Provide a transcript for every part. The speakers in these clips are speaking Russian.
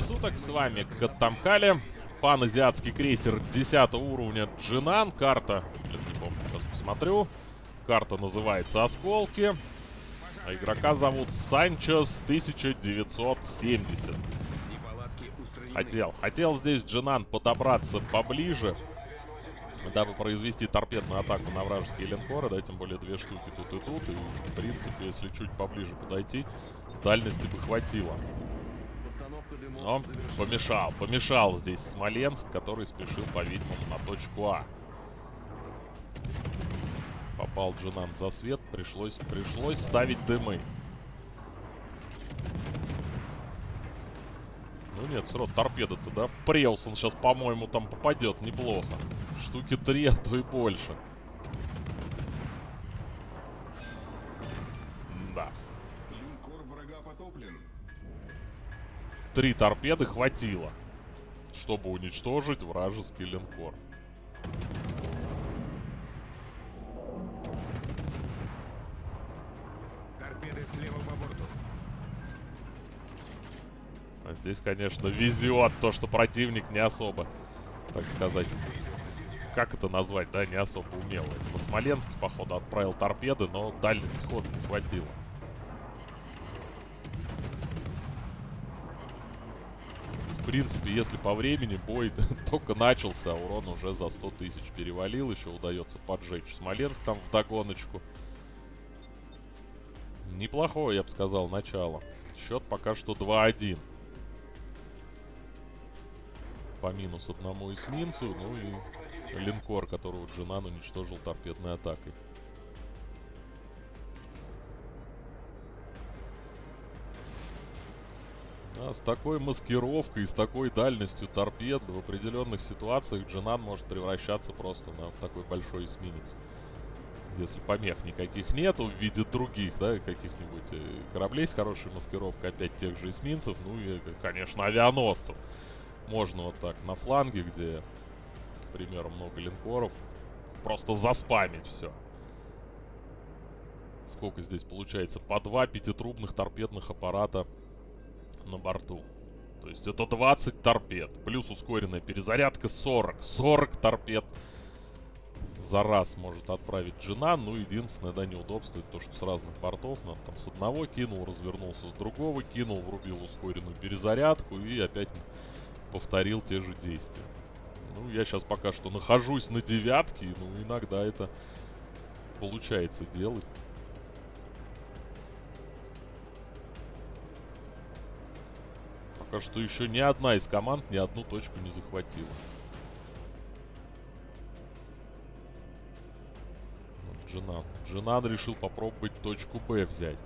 времени суток, с вами Каттамкали, паназиатский крейсер 10 уровня Джинан, карта, не помню, сейчас посмотрю, карта называется Осколки, а игрока зовут Санчес 1970. Хотел, хотел здесь Джинан подобраться поближе, дабы произвести торпедную атаку на вражеские линкоры, да, тем более две штуки тут и тут, и в принципе, если чуть поближе подойти, дальности бы хватило. Но помешал, помешал здесь Смоленск, который спешил, по-видимому, на точку А. Попал Джинан за свет, пришлось, пришлось ставить дымы. Ну нет, все равно торпеда-то, да? В Преусон сейчас, по-моему, там попадет неплохо. Штуки три, а то и больше. Да. Три торпеды хватило, чтобы уничтожить вражеский линкор. Торпеды слева по борту. А здесь, конечно, везет то, что противник не особо, так сказать, как это назвать, да, не особо умелый. На Смоленске, походу, отправил торпеды, но дальности хода не хватило. В принципе, если по времени бой только начался, урон уже за 100 тысяч перевалил, еще удается поджечь Смоленск там в догоночку. Неплохое, я бы сказал, начало. Счет пока что 2-1 по минус одному эсминцу, ну и линкор, которого Джинан уничтожил торпедной атакой. А с такой маскировкой, с такой дальностью торпед в определенных ситуациях Джинан может превращаться просто на такой большой эсминец. Если помех никаких нету в виде других, да, каких-нибудь э, кораблей с хорошей маскировкой, опять тех же эсминцев, ну и, конечно, авианосцев можно вот так на фланге, где, к примеру, много линкоров, просто заспамить все. Сколько здесь получается? По два пятитрубных торпедных аппарата на борту. То есть это 20 торпед. Плюс ускоренная перезарядка 40. 40 торпед за раз может отправить жена. Ну, единственное, да, неудобство, это то, что с разных бортов. Надо там с одного кинул, развернулся с другого, кинул, врубил ускоренную перезарядку и опять повторил те же действия. Ну, я сейчас пока что нахожусь на девятке, ну, иногда это получается делать. Пока что еще ни одна из команд ни одну точку не захватила. Вот Джинан. Джинан решил попробовать точку Б взять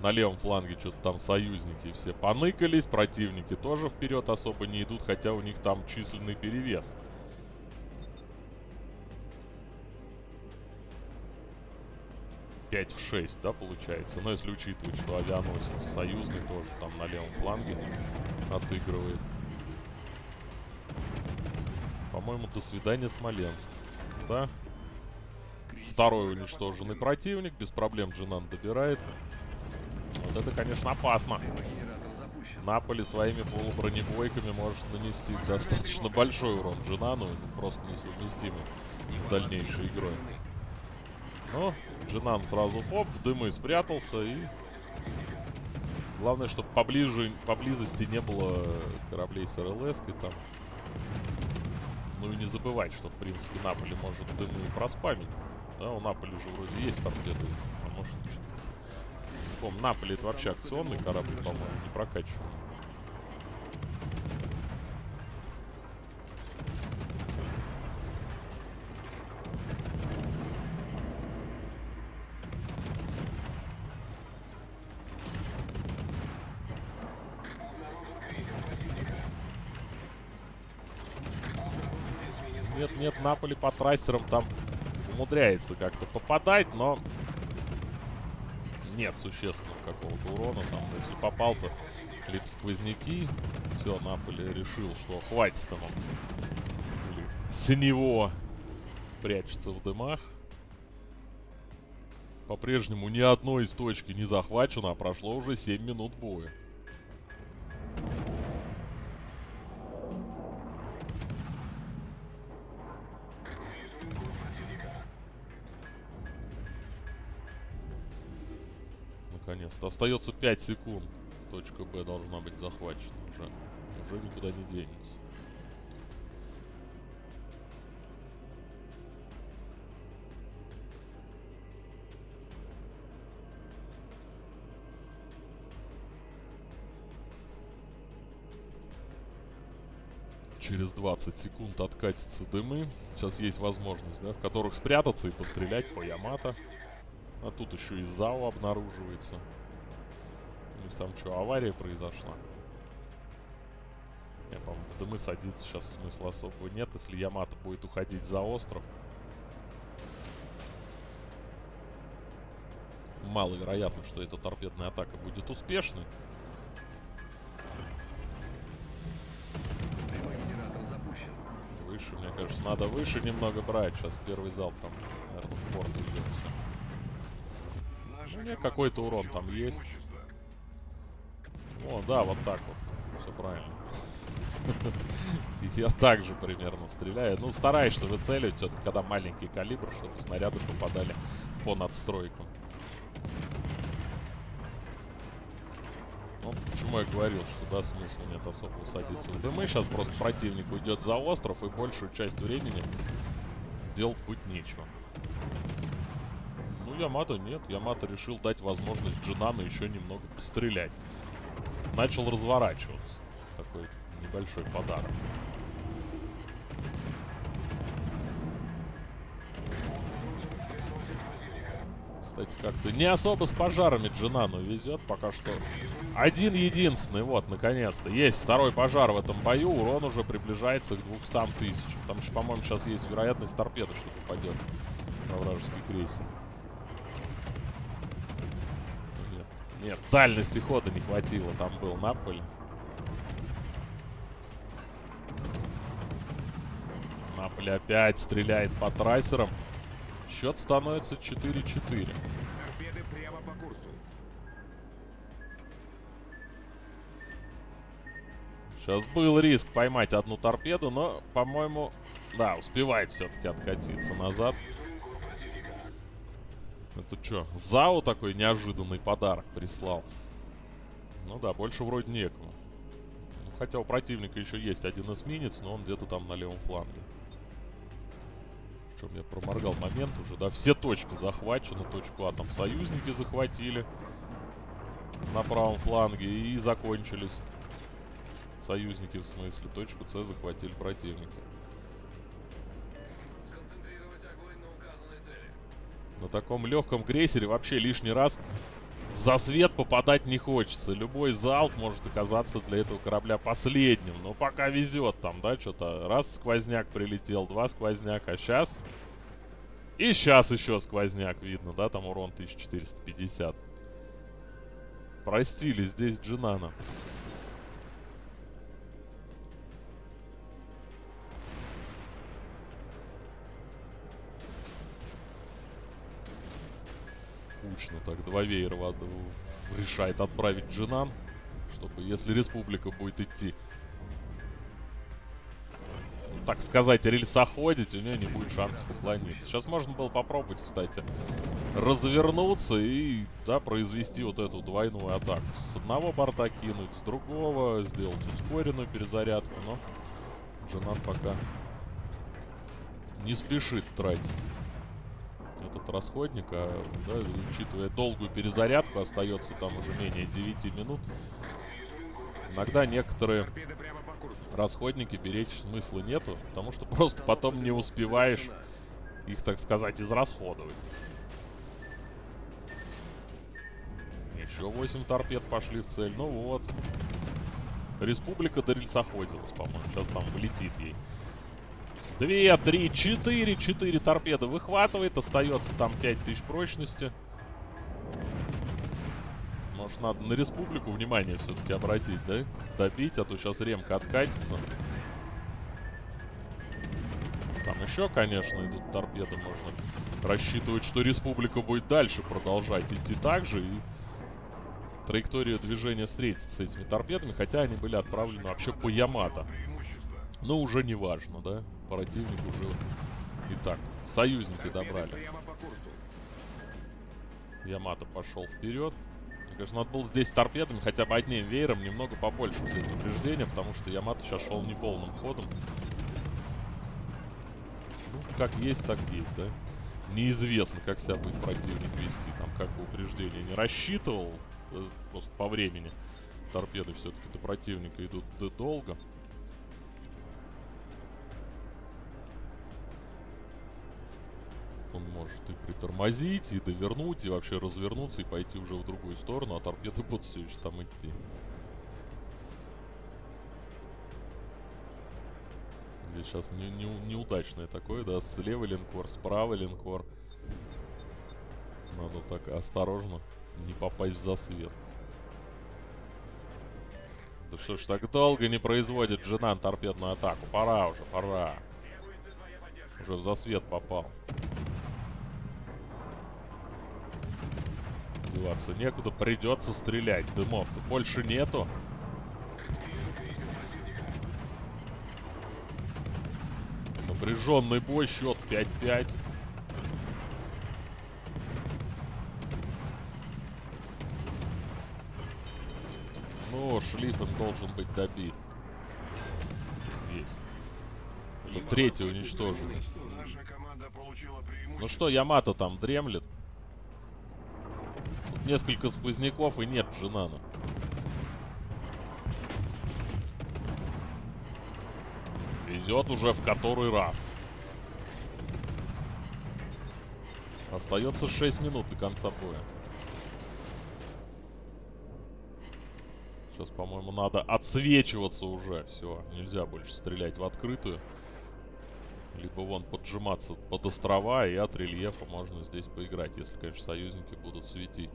на левом фланге что-то там союзники все поныкались, противники тоже вперед особо не идут, хотя у них там численный перевес. Пять в 6, да, получается? Но если учитывать, что авианосец союзный тоже там на левом фланге отыгрывает. По-моему, до свидания, Смоленск. Да? Второй уничтоженный противник. Без проблем Джинан добирает. Вот это, конечно, опасно. Наполи своими полубронебойками может нанести достаточно большой урон Джинану, просто несовместимый с дальнейшей игрой. Но Джинан сразу хоп, в дымы спрятался и... Главное, чтобы поближе, поблизости не было кораблей с РЛС и там. Ну и не забывать, что, в принципе, Наполи может дымы проспамить. Да, у Наполи же вроде есть торпеды, а может Помню, Наполи это вообще акционный корабль, по-моему, не прокачиваемый. Нет, нет, Наполи по трассерам там умудряется как-то попадать, но нет существенного какого-то урона. Там, если попал, то либо сквозняки. Все, Наполи решил, что хватит. Или с него прячется в дымах. По-прежнему ни одной из точки не захвачено, а прошло уже 7 минут боя. Наконец-то. Остается 5 секунд. Точка Б должна быть захвачена уже. Уже никуда не денется. через 20 секунд откатятся дымы. Сейчас есть возможность, да, в которых спрятаться и пострелять по Ямато. А тут еще и ЗАО обнаруживается. У них там что, авария произошла? Я, по-моему, в дымы садиться сейчас смысла особого нет, если Ямато будет уходить за остров. Маловероятно, что эта торпедная атака будет успешной. Выше, мне кажется, надо выше немного брать. Сейчас первый залп там, наверное, в порт идет. Ну, не, какой-то урон там есть. О, да, вот так вот. Все правильно. Я также примерно стреляю. Ну, стараешься выцеливать все-таки, когда маленький калибр, чтобы снаряды попадали по надстройкам. Ну, почему я говорил, что да, смысла нет особо садиться в дымы. Сейчас просто противник уйдет за остров, и большую часть времени делать будет нечего. Ямато нет. Ямато решил дать возможность Джинану еще немного пострелять. Начал разворачиваться. Такой небольшой подарок. Кстати, как-то не особо с пожарами Джинану везет пока что. Один единственный, вот, наконец-то. Есть второй пожар в этом бою, урон уже приближается к 200 тысячам. Там еще, по-моему, сейчас есть вероятность торпеды, что попадет на вражеский крейсер. Нет, дальности хода не хватило, там был Наполь. Наполь опять стреляет по трассерам. Счет становится 4-4. Сейчас был риск поймать одну торпеду, но, по-моему, да, успевает все-таки откатиться назад. Это что, ЗАО такой неожиданный подарок прислал? Ну да, больше вроде некому. Ну, хотя у противника еще есть один эсминец, но он где-то там на левом фланге. Причем я проморгал момент уже, да. Все точки захвачены. Точку А там союзники захватили. На правом фланге. И закончились. Союзники в смысле. Точку С захватили противники. На таком легком крейсере вообще лишний раз в засвет попадать не хочется. Любой залп может оказаться для этого корабля последним. Но пока везет там, да, что-то. Раз сквозняк прилетел, два сквозняк. А сейчас... И сейчас еще сквозняк видно, да, там урон 1450. Простили здесь Джинана. Кучно так два веера решает отправить Джинан, чтобы если республика будет идти, так сказать, рельсоходить, у нее не будет шансов уклониться. Сейчас можно было попробовать, кстати, развернуться и, да, произвести вот эту двойную атаку. С одного борта кинуть, с другого, сделать ускоренную перезарядку, но Джинан пока не спешит тратить этот расходник, а, да, учитывая долгую перезарядку, остается там уже менее 9 минут. Иногда некоторые расходники беречь смысла нету, потому что просто потом не успеваешь их, так сказать, израсходовать. Еще 8 торпед пошли в цель. Ну вот. Республика до рельсоходилась, по-моему. Сейчас там вылетит ей. Две, три, четыре, четыре торпеды выхватывает. Остается там 5000 прочности. Может, надо на республику внимание все-таки обратить, да? Добить, а то сейчас ремка откатится. Там еще, конечно, идут торпеды. Можно рассчитывать, что республика будет дальше продолжать идти так же. И траектория движения встретится с этими торпедами. Хотя они были отправлены вообще по Ямато. Но уже не важно, да? Противник уже... Итак, союзники добрали. Ямато пошел вперед. Конечно, надо было здесь торпедами, хотя бы одним веером, немного побольше взять упреждения, потому что Ямато сейчас шел не полным ходом. Ну, как есть, так есть, да? Неизвестно, как себя будет противник вести. Там как бы упреждение не рассчитывал, э, просто по времени. Торпеды все-таки до противника идут долго. Может и притормозить, и довернуть, и вообще развернуться, и пойти уже в другую сторону, а торпеды будут все еще там идти. Здесь сейчас не, не, неудачное такое, да, слева линкор, справа линкор. Надо так осторожно не попасть в засвет. Да что ж так долго не производит Джинан торпедную атаку? Пора уже, пора. Уже в засвет попал. Деваться некуда, придется стрелять. Дымов-то больше нету. Напряженный бой, счет 5-5. Ну, Шлиффен должен быть добит. Есть. Третий уничтожен. Ну что, Ямато там дремлет несколько сквозняков и нет Джинана. Везет уже в который раз. Остается 6 минут до конца боя. Сейчас, по-моему, надо отсвечиваться уже. Все, нельзя больше стрелять в открытую. Либо вон поджиматься под острова, и от рельефа можно здесь поиграть, если, конечно, союзники будут светить.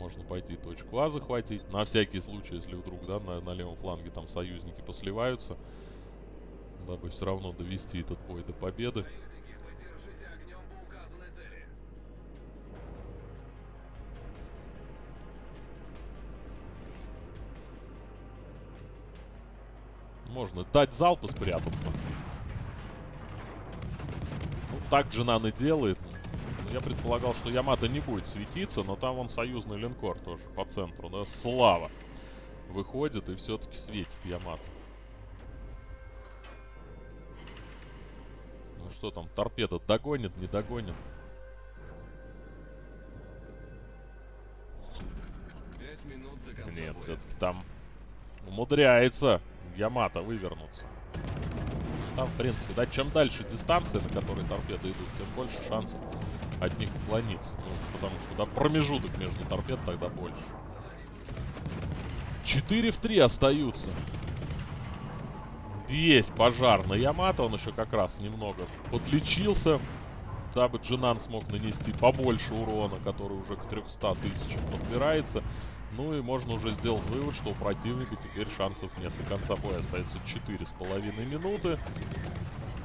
Можно пойти точку А захватить. На всякий случай, если вдруг, да, на, на левом фланге там союзники посливаются. Дабы все равно довести этот бой до победы. Можно дать залп и спрятаться. Ну, так Джинан и делает. Я предполагал, что Ямато не будет светиться, но там он союзный линкор тоже по центру, да? Слава выходит и все-таки светит Ямато. Ну что там, торпеда догонит, не догонит? Нет, все-таки там умудряется Ямато вывернуться. Там, в принципе, да, чем дальше дистанция, на которой торпеды идут, тем больше шансов от них уклониться. Ну, потому что да, промежуток между торпед тогда больше. 4 в 3 остаются. Есть пожар на Ямато. Он еще как раз немного подлечился. Дабы Джинан смог нанести побольше урона, который уже к 300 тысячам подбирается. Ну и можно уже сделать вывод, что у противника теперь шансов нет. До конца боя остается 4,5 минуты.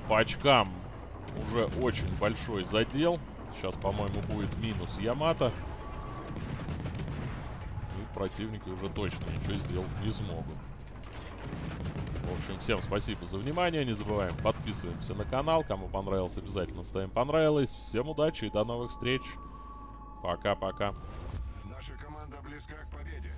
По очкам уже очень большой задел. Сейчас, по-моему, будет минус Ямато. И противники уже точно ничего сделать не смогут. В общем, всем спасибо за внимание. Не забываем, подписываемся на канал. Кому понравилось, обязательно ставим понравилось. Всем удачи и до новых встреч. Пока-пока. Наша команда близка к победе.